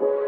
you.